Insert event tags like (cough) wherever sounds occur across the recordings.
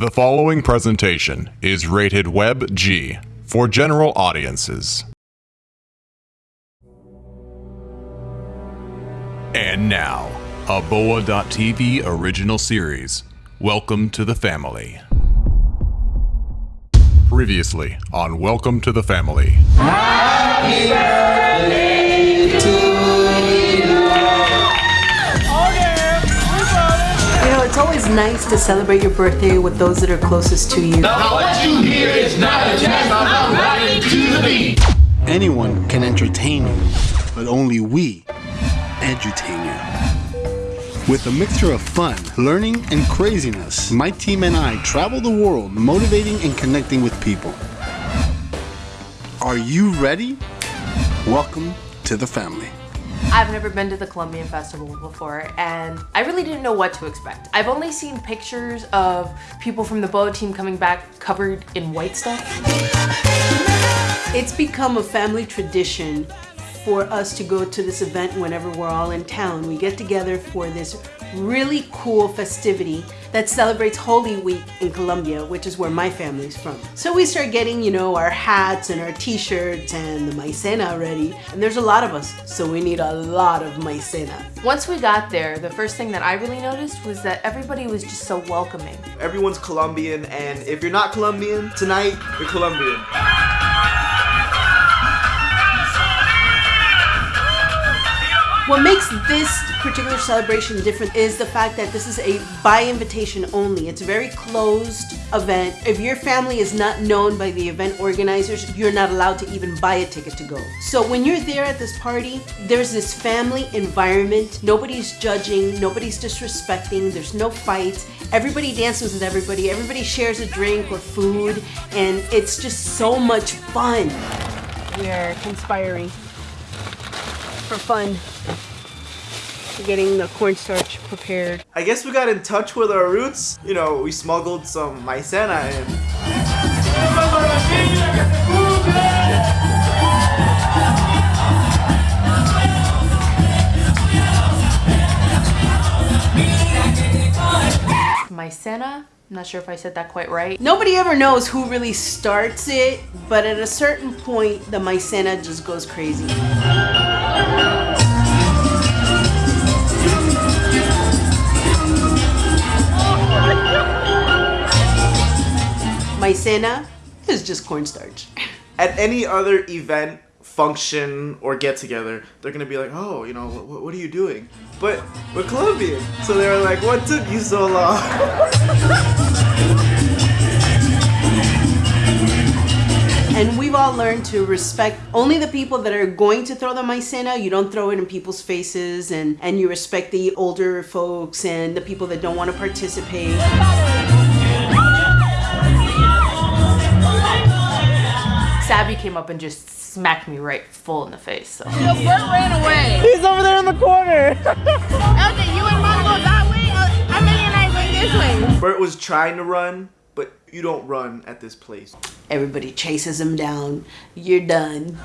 The following presentation is rated Web G for general audiences. And now, a Boa.tv original series. Welcome to the family. Previously on Welcome to the Family. You know, always nice to celebrate your birthday with those that are closest to you. What you hear is not a test. I'm riding to the beat. Anyone can entertain you, but only we edutain you. With a mixture of fun, learning, and craziness, my team and I travel the world motivating and connecting with people. Are you ready? Welcome to the family. I've never been to the Colombian Festival before and I really didn't know what to expect. I've only seen pictures of people from the Boa team coming back covered in white stuff. It's become a family tradition for us to go to this event whenever we're all in town. We get together for this really cool festivity that celebrates Holy Week in Colombia, which is where my family's from. So we start getting, you know, our hats and our t-shirts and the maicena ready. And there's a lot of us, so we need a lot of maicena. Once we got there, the first thing that I really noticed was that everybody was just so welcoming. Everyone's Colombian, and if you're not Colombian, tonight, you're Colombian. What makes this particular celebration different is the fact that this is a by invitation only. It's a very closed event. If your family is not known by the event organizers, you're not allowed to even buy a ticket to go. So when you're there at this party, there's this family environment. Nobody's judging, nobody's disrespecting, there's no fights. Everybody dances with everybody, everybody shares a drink or food, and it's just so much fun. We are conspiring for fun. Getting the cornstarch prepared. I guess we got in touch with our roots. You know, we smuggled some maicena in. Maicena, I'm not sure if I said that quite right. Nobody ever knows who really starts it, but at a certain point, the maicena just goes crazy. Maicena is just cornstarch. At any other event, function, or get together, they're gonna be like, oh, you know, what, what are you doing? But we're Colombian. So they were like, what took you so long? (laughs) all learned to respect only the people that are going to throw the maicena. You don't throw it in people's faces and, and you respect the older folks and the people that don't want to participate. Sabby came up and just smacked me right full in the face. So. Bert ran away. He's over there in the corner. (laughs) Elton, you and Mom go that way. Uh, Emily and I went this way. Bert was trying to run, but you don't run at this place. Everybody chases him down. You're done.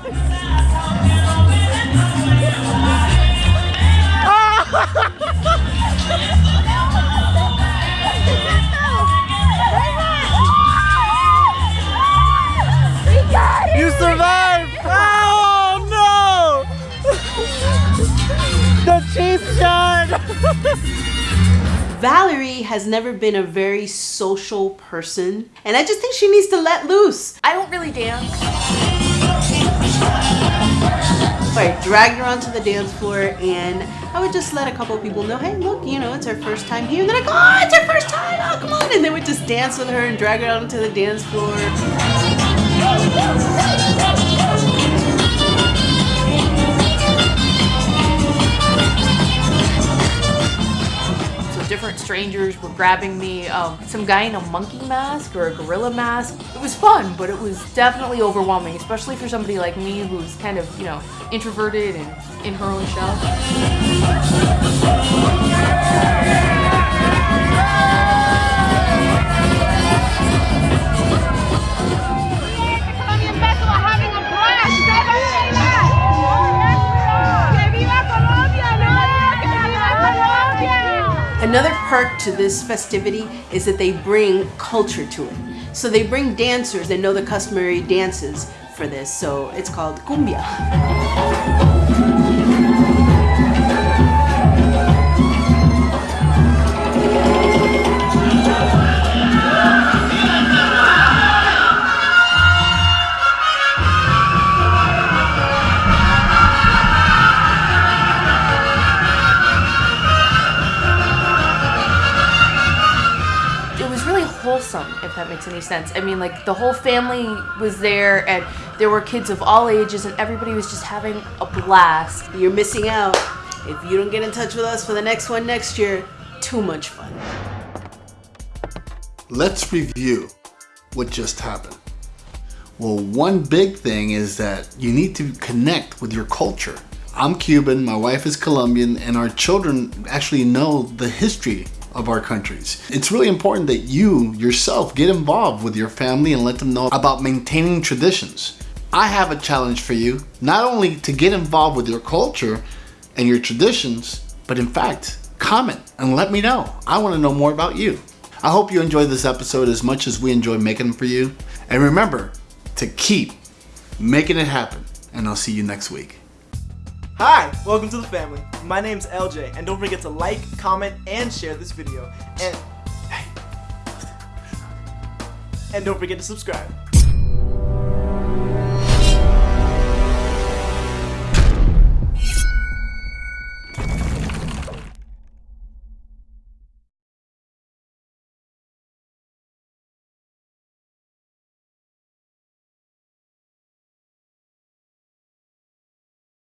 You survived! Oh no! (laughs) the cheap shot! (laughs) Valerie has never been a very social person, and I just think she needs to let loose. I don't really dance. I dragged her onto the dance floor, and I would just let a couple of people know, hey, look, you know, it's her first time here. And they're like, oh, it's her first time, oh, come on. And they would just dance with her and drag her onto the dance floor. Strangers were grabbing me. Um, some guy in a monkey mask or a gorilla mask. It was fun, but it was definitely overwhelming, especially for somebody like me who's kind of, you know, introverted and in her own shell. Another perk to this festivity is that they bring culture to it. So they bring dancers that know the customary dances for this. So it's called cumbia. Really wholesome if that makes any sense i mean like the whole family was there and there were kids of all ages and everybody was just having a blast You're missing out. If you don't get in touch with us for the next one next year, too much fun. Let's review what just happened. Well, one big thing is that you need to connect with your culture. I'm Cuban, my wife is Colombian, and our children actually know the history of our countries. It's really important that you yourself get involved with your family and let them know about maintaining traditions. I have a challenge for you, not only to get involved with your culture and your traditions, but in fact, comment and let me know. I want to know more about you. I hope you enjoyed this episode as much as we enjoy making them for you. And remember to keep making it happen. And I'll see you next week. Hi, welcome to the family. My name's LJ, and don't forget to like, comment, and share this video. And and don't forget to subscribe.